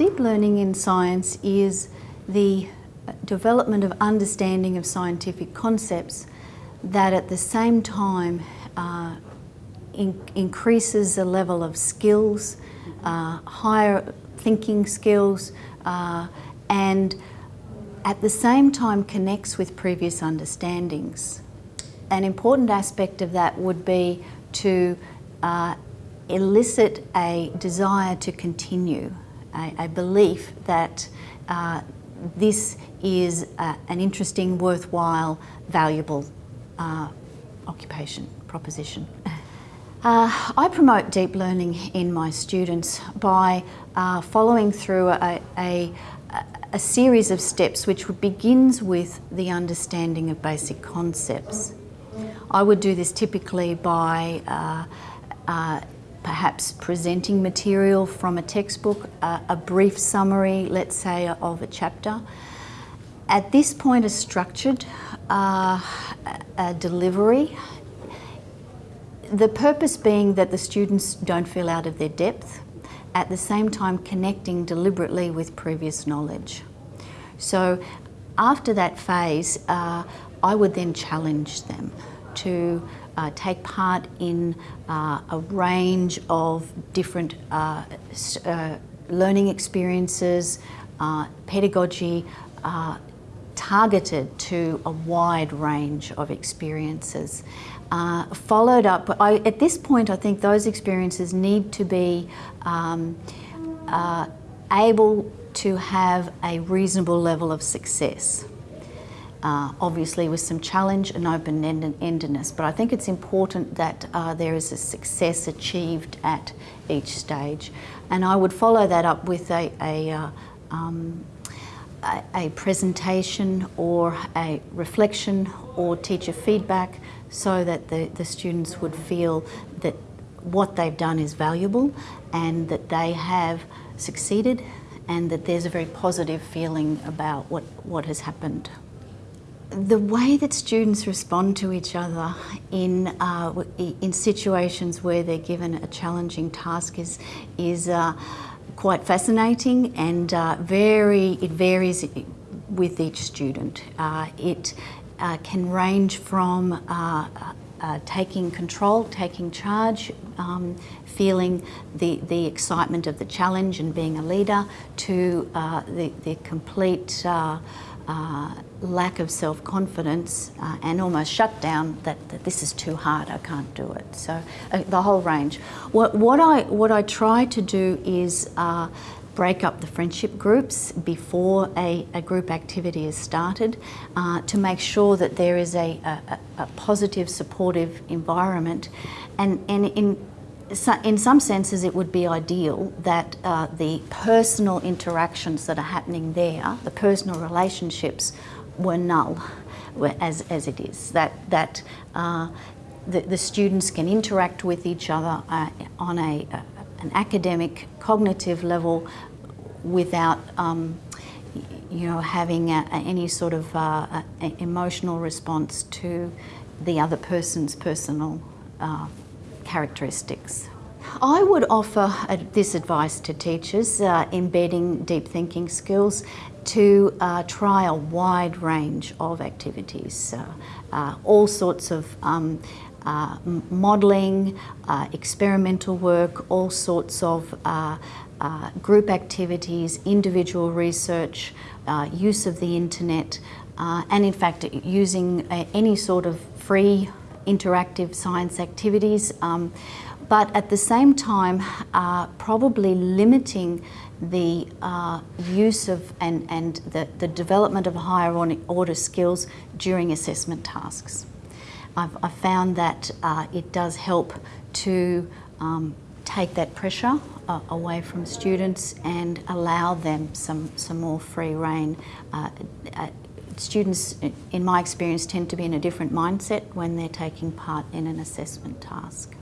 Deep learning in science is the development of understanding of scientific concepts that at the same time uh, in increases the level of skills, uh, higher thinking skills, uh, and at the same time connects with previous understandings. An important aspect of that would be to uh, elicit a desire to continue, a, a belief that uh, this is uh, an interesting, worthwhile, valuable uh, occupation, proposition. Uh, I promote deep learning in my students by following through a, a, a, series of steps which begins with the understanding of basic concepts. I would do this typically by uh, uh perhaps presenting material from a textbook, a brief summary, let's say, of a chapter. At this point, a structured uh, a delivery the purpose being that the students don't feel out of their depth, at the same time connecting deliberately with previous knowledge. So after that phase, uh, I would then challenge them to uh, take part in uh, a range of different uh, uh, learning experiences, uh, pedagogy, targeted to a wide range of experiences. Followed up, I, at this point I think those experiences need to be um, able to have a reasonable level of success. Uh, obviously with some challenge and open-endedness, but I think it's important that uh, there is a success achieved at each stage. And I would follow that up with a, a uh, um, a, presentation or a reflection or teacher feedback so that the, the students would feel that what they've done is valuable and that they have succeeded and that there's a very positive feeling about what, what has happened. The way that students respond to each other in, uh, in situations where they're given a challenging task is, is uh, quite fascinating and uh, very, it varies with each student. Uh, it uh, can range from uh, taking control, taking charge, um, feeling the, the excitement of the challenge and being a leader to the, the complete uh, lack of self-confidence uh, and almost shutdown that, that, this is too hard, I can't do it. So uh, the whole range. What, what, I, what I try to do is uh, break up the friendship groups before a, a group activity is started uh, to make sure that there is a, a, a positive, supportive environment. And, and in in some senses it would be ideal that uh, the personal interactions that are happening there, the personal relationships, were null as, as it is. That, that uh, the, the, students can interact with each other uh, on a, an academic, cognitive level without um, you know, having a, any sort of uh, emotional response to the other person's personal uh, characteristics. I would offer this advice to teachers, uh, embedding deep thinking skills, to uh, try a wide range of activities, uh, uh all sorts of um, uh, modelling, uh, experimental work, all sorts of group activities, individual research, use of the internet, and in fact using any sort of free interactive science activities, um, but at the same time uh, probably limiting the uh, use of and, and the, the development of higher order skills during assessment tasks. I've, I've found that uh, it does help to um, take that pressure uh, away from students and allow them some, some more free rein uh, students, in my experience, tend to be in a different mindset when they're taking part in an assessment task.